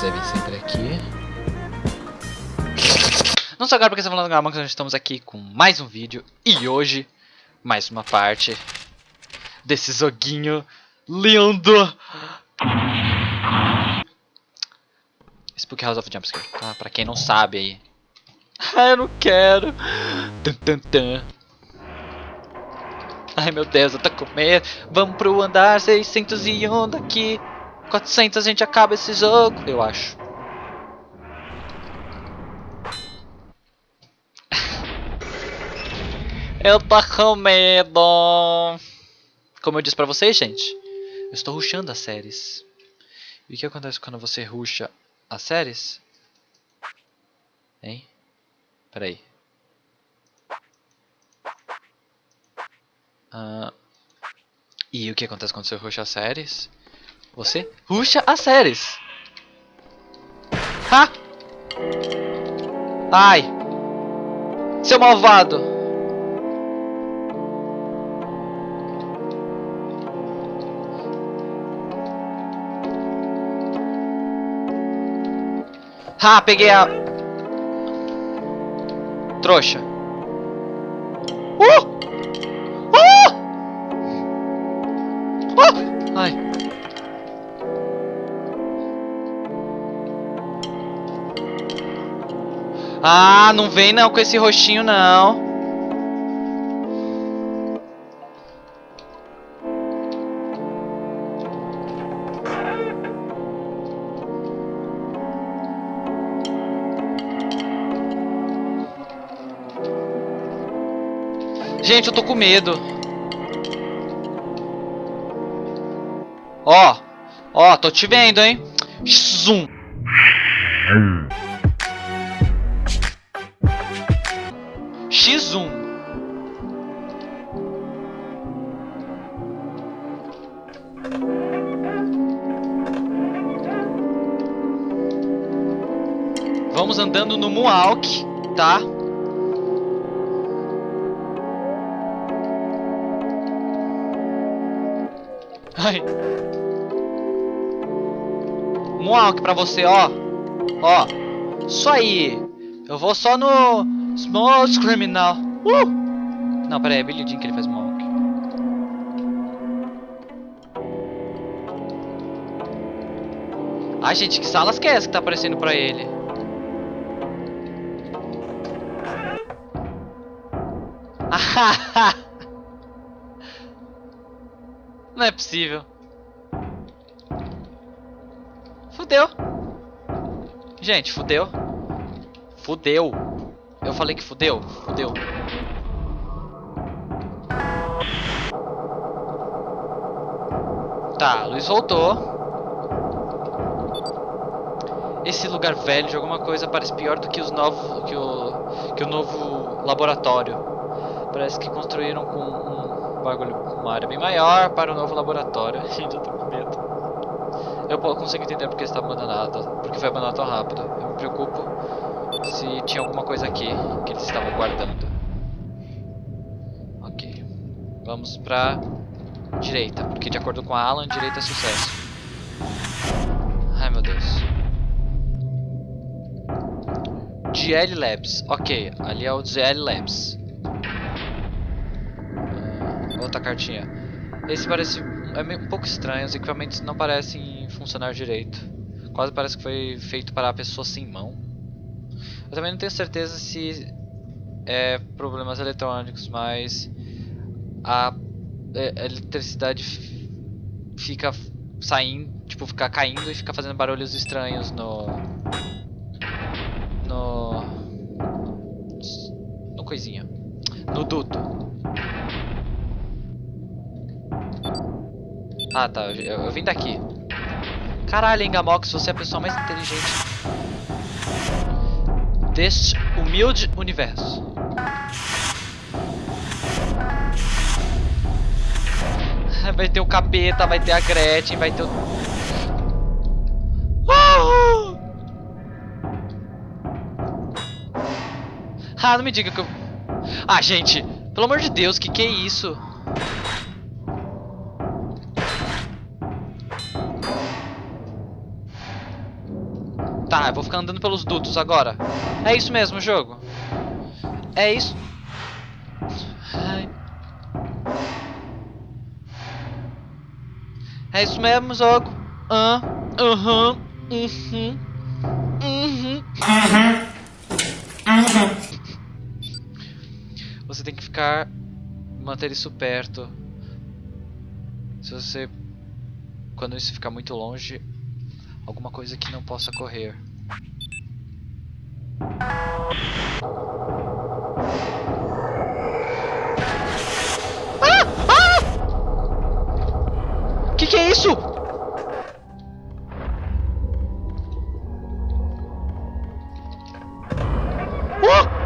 Sempre aqui. Não só agora porque estamos falando Gamonks, nós estamos aqui com mais um vídeo. E hoje, mais uma parte desse joguinho lindo. Spook House of Jumpscare, tá? Pra quem não sabe aí. Ah, eu não quero. Tum, tum, tum. Ai meu Deus, eu tô com medo. Vamos pro andar 601 daqui. 400 a gente acaba esse jogo, eu acho. eu tô com medo. Como eu disse pra vocês, gente, eu estou rushando as séries. E o que acontece quando você rusha as séries? Hein? Peraí. Uh, e o que acontece quando você rusha as séries? Você rusha as séries. Ha! Ai! Seu malvado! Ah, peguei a... Trouxa. Ah, não vem não com esse roxinho não. Gente, eu tô com medo. Ó. Ó, tô te vendo, hein. Zoom. X1. Vamos andando no Moonwalk, tá? Ai. Moonwalk pra você, ó. Ó. Isso aí. Eu vou só no Small Criminal. Uh! Não, pera aí. É Billy Jean que ele faz Moonwalk. Ai, gente. Que salas que é essa que tá aparecendo pra ele? Não é possível. Fudeu. Gente, fudeu. Fudeu. Eu falei que fudeu. Fudeu. Tá, Luiz voltou. Esse lugar velho de alguma coisa parece pior do que os novos que o que o novo laboratório. Parece que construíram com um bagulho, uma área bem maior para o novo laboratório. Eu tô com medo. Eu consigo entender porque está abandonado, porque foi abandonado tão rápido. Eu me preocupo se tinha alguma coisa aqui que eles estavam guardando. Ok. Vamos pra direita, porque de acordo com a Alan, direita é sucesso. Ai meu Deus. GL Labs. Ok, ali é o GL Labs outra cartinha. Esse parece é um pouco estranho, os equipamentos não parecem funcionar direito. Quase parece que foi feito para a pessoa sem mão. Eu também não tenho certeza se é problemas eletrônicos, mas a, é, eletricidade fica saindo, tipo, fica caindo e fica fazendo barulhos estranhos no no no coisinha, no duto. Ah, tá. Eu, eu vim daqui. Caralho, Engamox, você é a pessoa mais inteligente deste humilde universo. Vai ter o capeta, vai ter a Gretchen, vai ter o... Ah, não me diga que eu... Ah, gente, pelo amor de Deus, que que é isso? Tá, eu vou ficar andando pelos dutos agora. É isso mesmo, jogo. É isso. Ai. É isso mesmo, jogo. Ah, aham, uhum, uhum. Você tem que ficar manter isso perto. Se você quando isso ficar muito longe, alguma coisa que não possa correr. Ah! Ah! Que que é isso? Oh!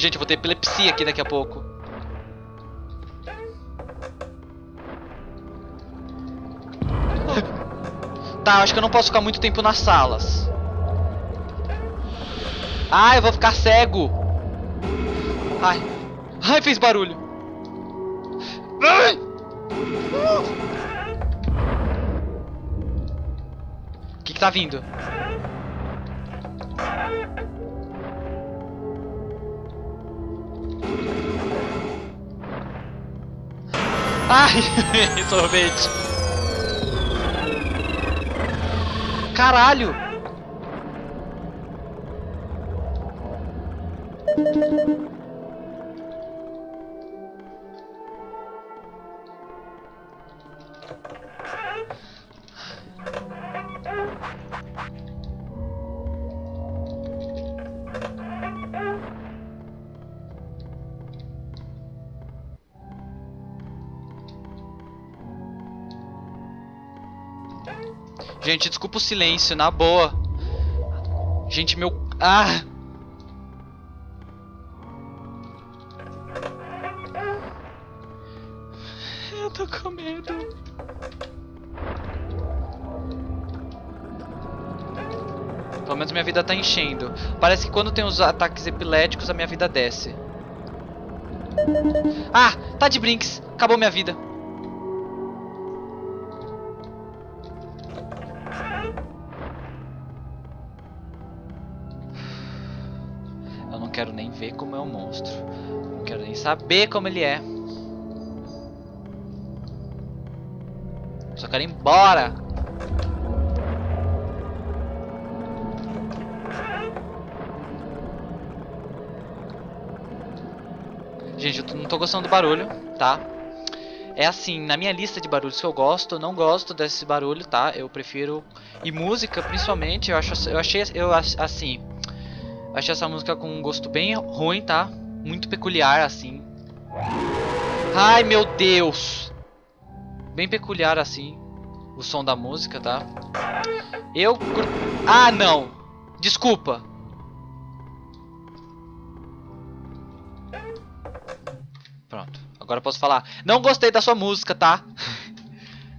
Gente, eu vou ter epilepsia aqui daqui a pouco. Tá, acho que eu não posso ficar muito tempo nas salas. Ah, eu vou ficar cego. Ai. Ai, fez barulho. Ai. O que que tá vindo? Ai, sorvete. Caralho. Gente, desculpa o silêncio, na boa. Gente, meu... Ah! Eu tô com medo. Pelo menos minha vida tá enchendo. Parece que quando tem os ataques epiléticos, a minha vida desce. Ah, tá de brinks. Acabou minha vida. Quero nem ver como é o monstro. Não quero nem saber como ele é. Só quero ir embora. Gente, eu não tô gostando do barulho, tá? É assim, na minha lista de barulhos que eu gosto, eu não gosto desse barulho, tá? Eu prefiro... E música, principalmente, eu, acho, eu achei, eu, assim... Achei essa música com um gosto bem ruim, tá? Muito peculiar, assim. Ai, meu Deus! Bem peculiar, assim, o som da música, tá? Eu... Ah, não! Desculpa! Pronto, agora eu posso falar. Não gostei da sua música, tá?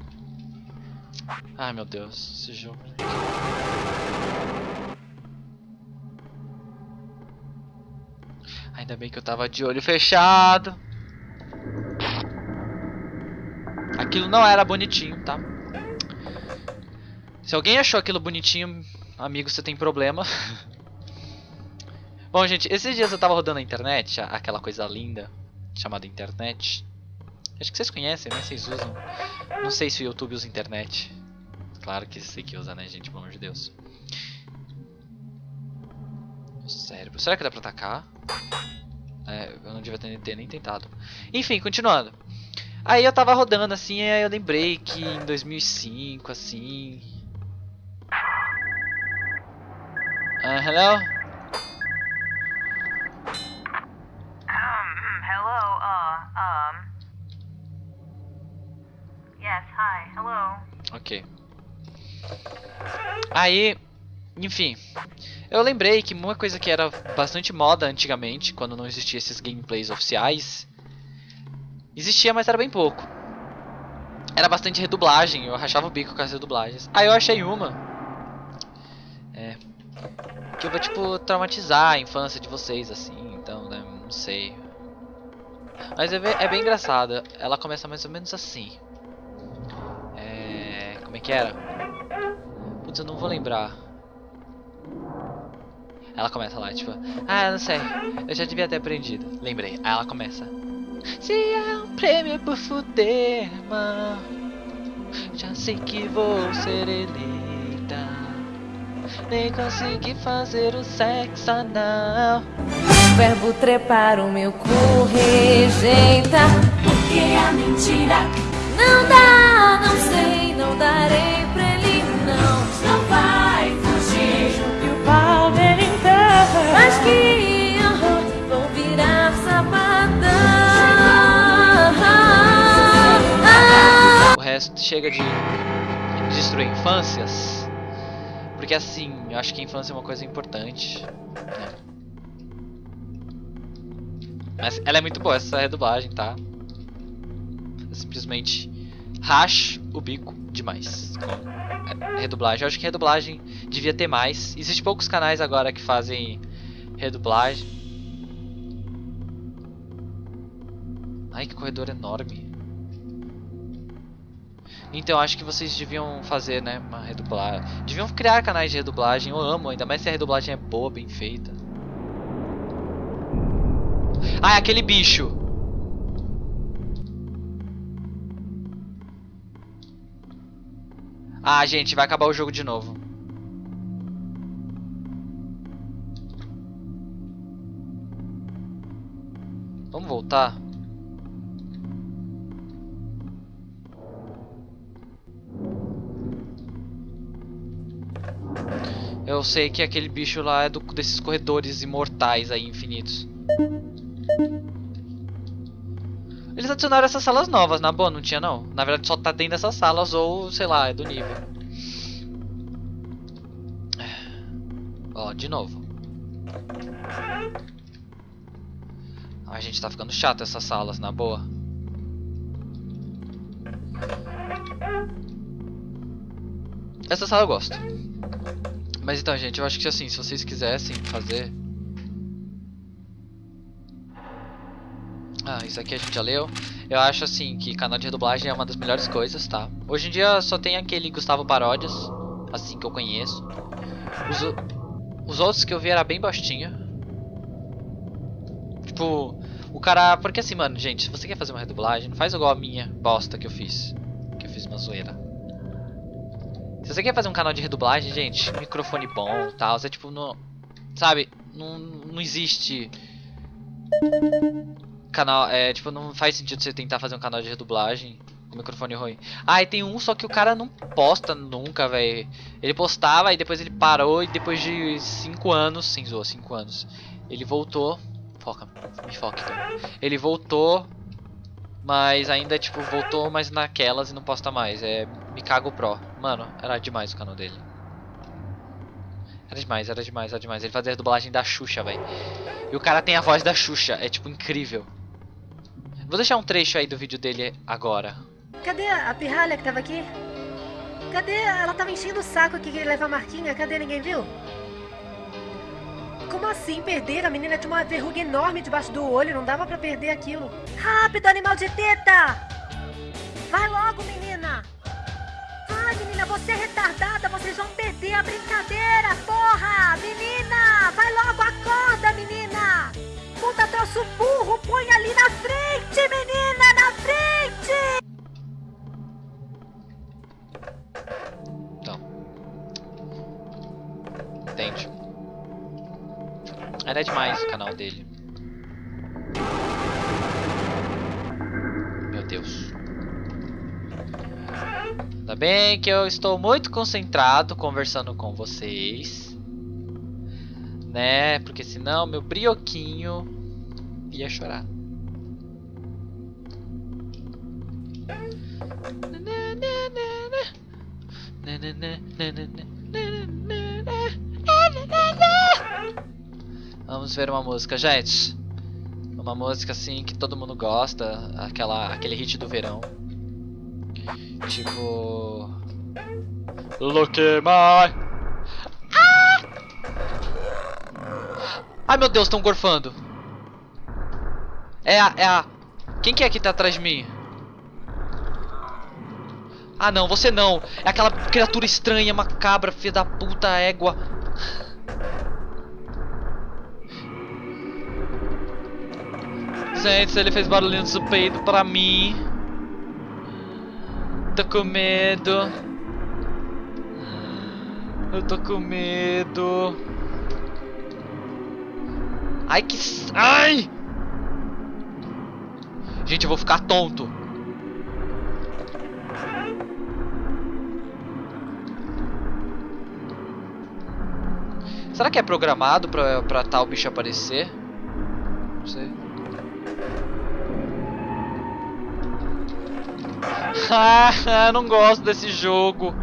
Ai, meu Deus, esse jogo... Ainda bem que eu tava de olho fechado. Aquilo não era bonitinho, tá? Se alguém achou aquilo bonitinho, amigo, você tem problema. Bom, gente, esses dias eu tava rodando a internet, aquela coisa linda chamada internet. Acho que vocês conhecem, né? Vocês usam. Não sei se o YouTube usa internet. Claro que sei que usa, né, gente? Pelo amor de Deus. Cérebro. Será que dá pra atacar? É, eu não devia ter, ter nem tentado. Enfim, continuando. Aí eu tava rodando assim, aí eu lembrei que em 2005, assim... Uh, hello? Um, hello, uh, um. Yes, hi, hello. Ok. Aí, enfim, eu lembrei que uma coisa que era bastante moda antigamente, quando não existia esses gameplays oficiais, existia, mas era bem pouco. Era bastante redublagem, eu rachava o bico com as redublagens. Aí eu achei uma. É. Que eu vou, tipo, traumatizar a infância de vocês, assim, então, né, não sei. Mas é bem, é bem engraçada. Ela começa mais ou menos assim. É... Como é que era? Putz, eu não vou lembrar. Ela começa lá, tipo... Ah, não sei. Eu já devia ter aprendido. Lembrei. Aí ela começa... Se é um prêmio por fuder, mano Já sei que vou ser eleita Nem consegui fazer o sexo anal O verbo trepar o meu cu rejeita Porque a mentira não dá, não sei, não darei Mas que horror, virar sapatão O resto chega de destruir infâncias. Porque assim, eu acho que a infância é uma coisa importante. né? Mas ela é muito boa, essa redublagem, tá? Eu simplesmente racho o bico demais com a redublagem. Eu acho que redublagem devia ter mais. Existem poucos canais agora que fazem redublagem. Ai, que corredor enorme. Então, acho que vocês deviam fazer, né, uma redublagem. Deviam criar canais de redublagem. Eu amo, ainda mais se a redublagem é boa, bem feita. Ah, é aquele bicho. Ah, gente, vai acabar o jogo de novo. Voltar? Eu sei que aquele bicho lá é do, desses corredores imortais aí, infinitos. Eles adicionaram essas salas novas, na boa, não tinha não. Na verdade só tá dentro dessas salas ou, sei lá, é do nível. Ó, de novo. A gente tá ficando chato essas salas, na boa. Essa sala eu gosto. Mas então, gente, eu acho que assim, se vocês quisessem fazer... Ah, isso aqui a gente já leu. Eu acho assim que canal de redublagem é uma das melhores coisas, tá? Hoje em dia só tem aquele Gustavo Paródias, assim que eu conheço. Os, os outros que eu vi era bem bostinha. Tipo, o cara. Porque assim, mano, gente, se você quer fazer uma redublagem, não faz igual a minha bosta que eu fiz. Que eu fiz uma zoeira. Se você quer fazer um canal de redublagem, gente, microfone bom e tal, é tipo, não. Sabe, não, não existe. Canal, é, tipo, não faz sentido você tentar fazer um canal de redublagem com microfone ruim. Ah, e tem um só que o cara não posta nunca, velho. Ele postava e depois ele parou e depois de 5 anos, sem zoa, 5 anos, ele voltou. Foca, me foca. Ele voltou, mas ainda, tipo, voltou, mas naquelas e não posta mais. É Me Cago Pro. Mano, era demais o canal dele. Era demais, era demais, era demais. Ele fazia a dublagem da Xuxa, velho. E o cara tem a voz da Xuxa, é tipo incrível. Vou deixar um trecho aí do vídeo dele agora. Cadê a pirralha que tava aqui? Cadê? Ela tava enchendo o saco aqui que leva a marquinha. Cadê? Ninguém viu? Como assim perder? A menina tinha uma verruga enorme debaixo do olho. Não dava pra perder aquilo. Rápido, animal de teta! Vai logo, menina! Vai, menina, você é retardada. Vocês vão perder a brincadeira, porra! Menina! Vai logo, acorda, menina! Puta troço burro, põe ali na frente, menina! Na frente! Então. Entende? Era demais o canal dele. Meu Deus. Ainda bem que eu estou muito concentrado conversando com vocês. Né? Porque senão meu brioquinho ia chorar. Vamos ver uma música, gente. Uma música assim que todo mundo gosta, aquela aquele hit do verão. Tipo Look at my Ah! Ai meu Deus, estão gorfando. É a é a Quem que é que tá atrás de mim? Ah não, você não. É aquela criatura estranha, macabra, filha da puta, égua. Gente, ele fez barulhinho do peito pra mim. Tô com medo. Eu tô com medo. Ai que. Ai! Gente, eu vou ficar tonto. Será que é programado pra, pra tal bicho aparecer? Não sei. Não gosto desse jogo.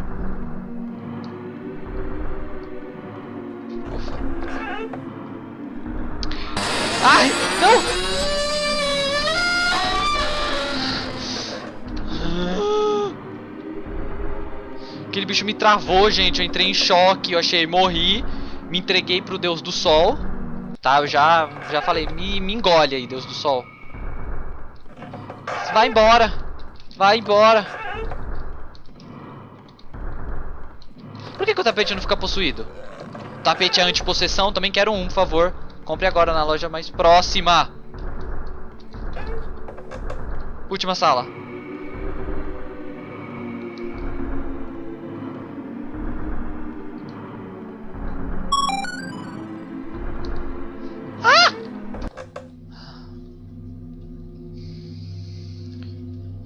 Ai, não! Aquele bicho me travou, gente. Eu entrei em choque, eu achei, morri. Me entreguei pro Deus do Sol. Tá, eu já, já falei, me, me engole aí, Deus do Sol. Vai embora. Vai embora. Por que, que o tapete não fica possuído? Tapete é anti-possessão, também quero um, por favor. Compre agora na loja mais próxima. Última sala.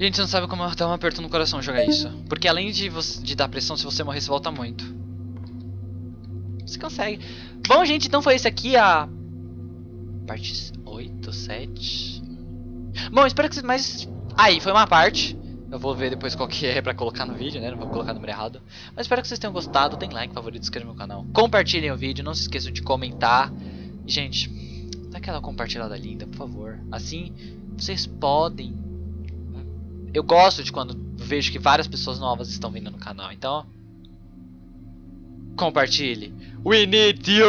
Gente, você não sabe como dá um aperto no coração jogar isso. Porque além de, você- de dar pressão, se você morrer, você volta muito. Você consegue. Bom, gente, então foi esse aqui a. Parte 8, 7. Bom, espero que vocês. Mas. Aí, foi uma parte. Eu vou ver depois qual que é pra colocar no vídeo, né? Não vou colocar o número errado. Mas espero que vocês tenham gostado. Deem like, favorito, inscreva no canal. Compartilhem o vídeo, não se esqueçam de comentar. Gente, dá aquela compartilhada linda, por favor. Assim, vocês podem eu gosto de quando vejo que várias pessoas novas estão vindo no canal. Então, compartilhe. We need you!